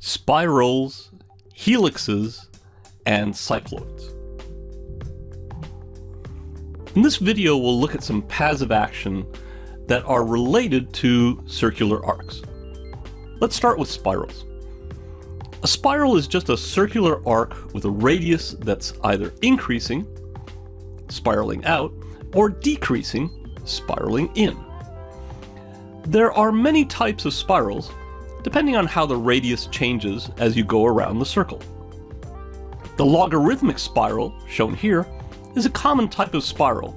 spirals, helixes, and cycloids. In this video, we'll look at some paths of action that are related to circular arcs. Let's start with spirals. A spiral is just a circular arc with a radius that's either increasing, spiraling out, or decreasing, spiraling in. There are many types of spirals, depending on how the radius changes as you go around the circle. The logarithmic spiral, shown here, is a common type of spiral,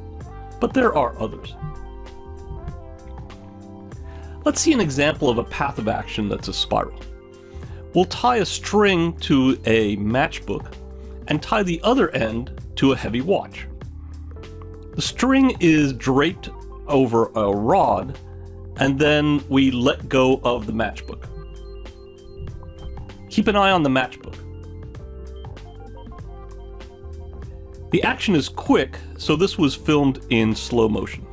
but there are others. Let's see an example of a path of action that's a spiral. We'll tie a string to a matchbook and tie the other end to a heavy watch. The string is draped over a rod and then we let go of the matchbook. Keep an eye on the matchbook. The action is quick, so this was filmed in slow motion.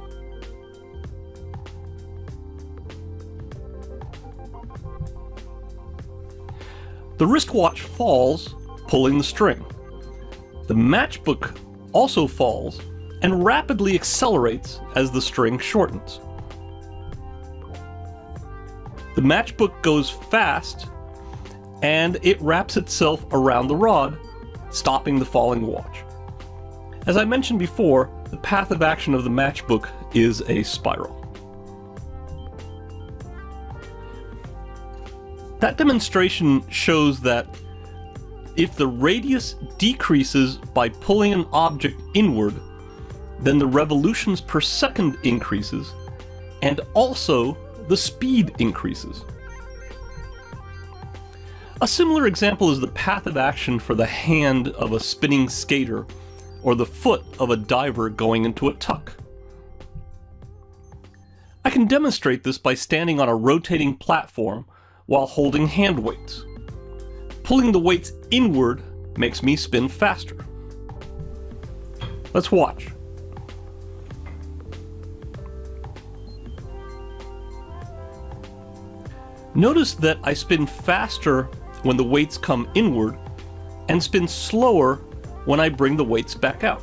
The wristwatch falls, pulling the string. The matchbook also falls and rapidly accelerates as the string shortens. The matchbook goes fast and it wraps itself around the rod, stopping the falling watch. As I mentioned before, the path of action of the matchbook is a spiral. That demonstration shows that if the radius decreases by pulling an object inward, then the revolutions per second increases, and also the speed increases. A similar example is the path of action for the hand of a spinning skater or the foot of a diver going into a tuck. I can demonstrate this by standing on a rotating platform while holding hand weights. Pulling the weights inward makes me spin faster. Let's watch. Notice that I spin faster when the weights come inward and spin slower when I bring the weights back out.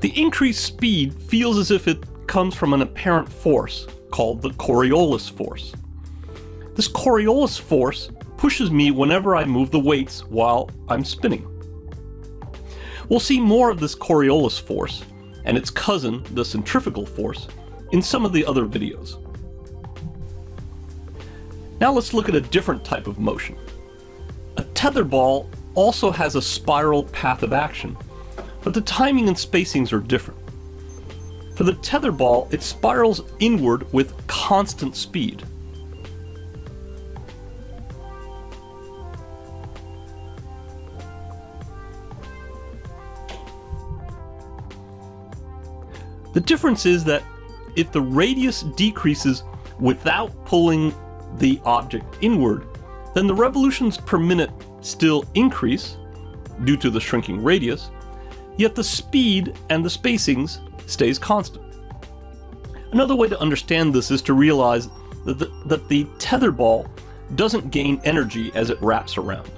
The increased speed feels as if it comes from an apparent force called the Coriolis force. This Coriolis force pushes me whenever I move the weights while I'm spinning. We'll see more of this Coriolis force and its cousin, the centrifugal force, in some of the other videos. Now let's look at a different type of motion. A tether ball also has a spiral path of action, but the timing and spacings are different. For the tether ball, it spirals inward with constant speed. The difference is that if the radius decreases without pulling the object inward, then the revolutions per minute still increase due to the shrinking radius, yet the speed and the spacings stays constant. Another way to understand this is to realize that the, that the tetherball doesn't gain energy as it wraps around.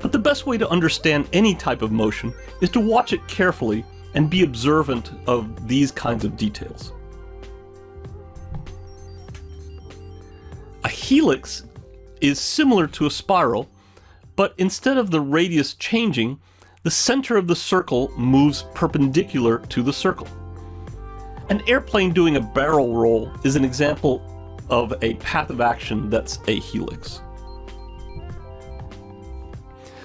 But the best way to understand any type of motion is to watch it carefully and be observant of these kinds of details. A helix is similar to a spiral, but instead of the radius changing, the center of the circle moves perpendicular to the circle. An airplane doing a barrel roll is an example of a path of action that's a helix.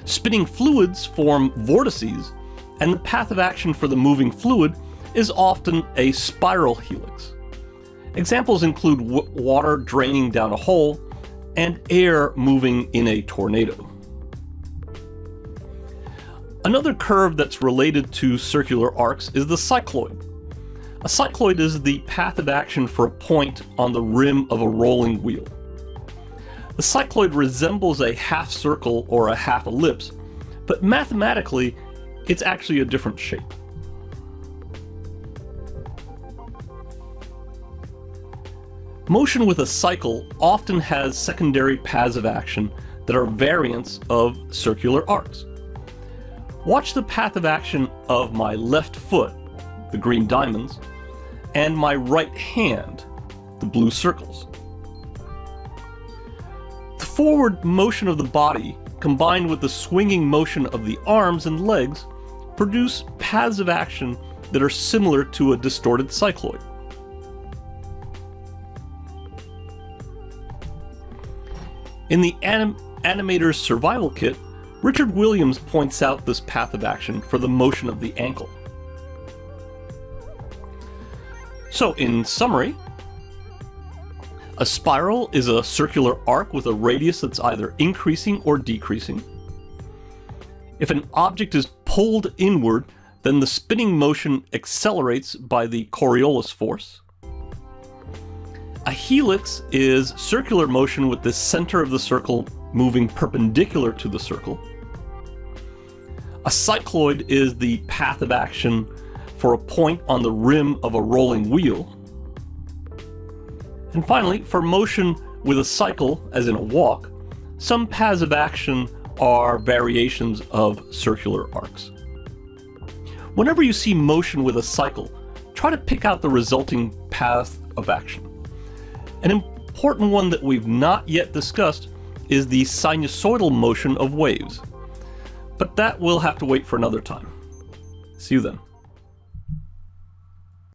Spinning fluids form vortices, and the path of action for the moving fluid is often a spiral helix. Examples include water draining down a hole and air moving in a tornado. Another curve that's related to circular arcs is the cycloid. A cycloid is the path of action for a point on the rim of a rolling wheel. The cycloid resembles a half circle or a half ellipse, but mathematically it's actually a different shape. Motion with a cycle often has secondary paths of action that are variants of circular arcs. Watch the path of action of my left foot, the green diamonds, and my right hand, the blue circles. The forward motion of the body combined with the swinging motion of the arms and legs produce paths of action that are similar to a distorted cycloid. In the anim Animator's Survival Kit, Richard Williams points out this path of action for the motion of the ankle. So, in summary, a spiral is a circular arc with a radius that's either increasing or decreasing. If an object is pulled inward, then the spinning motion accelerates by the Coriolis force. A helix is circular motion with the center of the circle moving perpendicular to the circle. A cycloid is the path of action for a point on the rim of a rolling wheel. And finally, for motion with a cycle, as in a walk, some paths of action are variations of circular arcs. Whenever you see motion with a cycle, try to pick out the resulting path of action. An important one that we've not yet discussed is the sinusoidal motion of waves. But that will have to wait for another time. See you then.